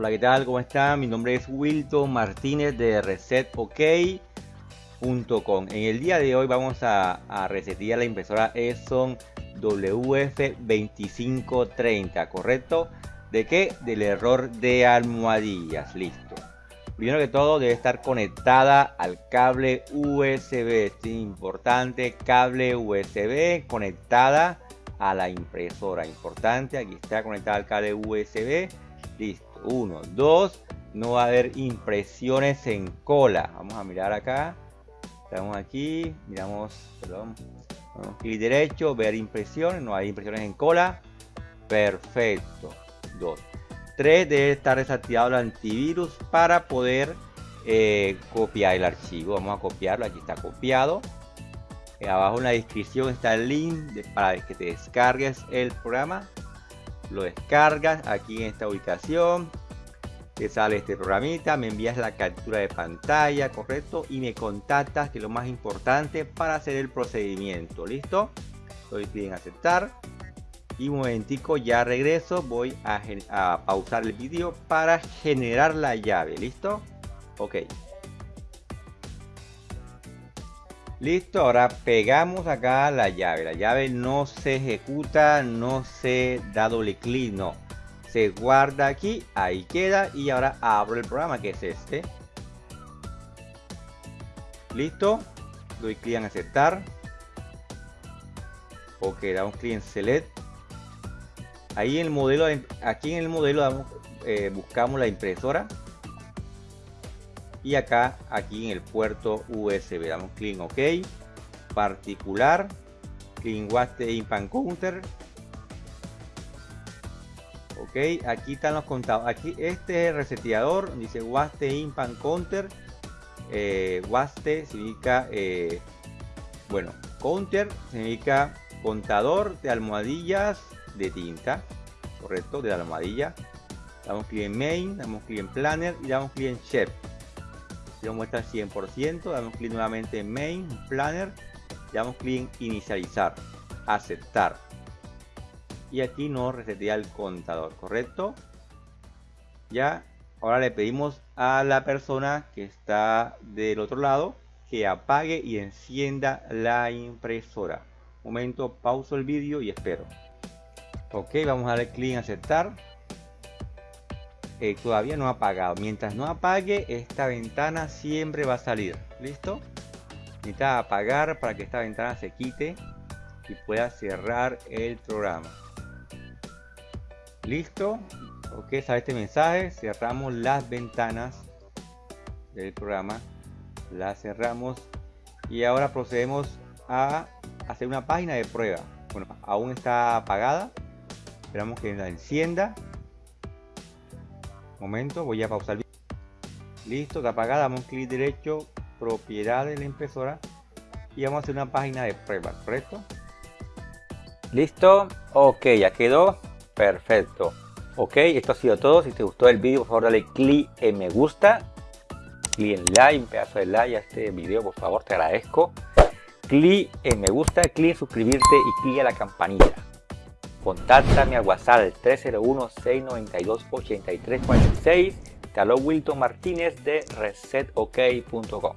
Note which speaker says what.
Speaker 1: Hola, ¿qué tal? ¿Cómo están? Mi nombre es Wilton Martínez de ResetOK.com. En el día de hoy vamos a, a resetear la impresora Epson WF2530, ¿correcto? ¿De qué? Del error de almohadillas, listo. Primero que todo debe estar conectada al cable USB, es importante, cable USB conectada a la impresora, importante, aquí está conectada al cable USB, listo 1, 2, no va a haber impresiones en cola. Vamos a mirar acá. Estamos aquí, miramos, perdón, clic derecho, ver impresiones, no hay impresiones en cola. Perfecto. 2. 3, debe estar desactivado el antivirus para poder eh, copiar el archivo. Vamos a copiarlo, aquí está copiado. Eh, abajo en la descripción está el link para que te descargues el programa lo descargas aquí en esta ubicación te sale este programita me envías la captura de pantalla correcto y me contactas que es lo más importante para hacer el procedimiento listo doy clic en aceptar y un momentico ya regreso voy a, pausar el vídeo para generar la llave listo ok Listo, ahora pegamos acá la llave. La llave no se ejecuta, no se da doble clic, no. Se guarda aquí, ahí queda y ahora abro el programa que es este. Listo, doy clic en aceptar. Ok, damos clic en select. Ahí en el modelo, aquí en el modelo eh, buscamos la impresora y acá aquí en el puerto USB damos clic en OK. Particular. Clic en Waste Impan Counter ok aquí están los contados. Aquí este es el reseteador. Dice Waste Impan Counter eh, Waste significa eh, bueno Counter significa contador de almohadillas de tinta. Correcto de la almohadilla. Damos clic en main damos clic en planner y damos clic en chef lo muestra 100%, damos clic nuevamente en Main, Planner, damos clic en Inicializar, Aceptar. Y aquí nos resetea el contador, ¿correcto? Ya, ahora le pedimos a la persona que está del otro lado que apague y encienda la impresora. momento, pauso el vídeo y espero. Ok, vamos a darle clic en aceptar eh, todavía no ha apagado. Mientras no apague, esta ventana siempre va a salir. ¿Listo? Necesita apagar para que esta ventana se quite y pueda cerrar el programa. ¿Listo? Ok, sale este mensaje. Cerramos las ventanas del programa. Las cerramos. Y ahora procedemos a hacer una página de prueba. Bueno, aún está apagada. Esperamos que la encienda momento voy a pausar listo está apagada damos clic derecho propiedad de la impresora y vamos a hacer una página de prueba correcto listo ok ya quedó perfecto. Ok esto ha sido todo si te gustó el vídeo por favor dale clic en me gusta clic en like un pedazo de like a este video por favor te agradezco. Clic en me gusta clic en suscribirte y clic a la campanita Contáctame al WhatsApp 301-692-8346. Te Wilton Martínez de resetok.com.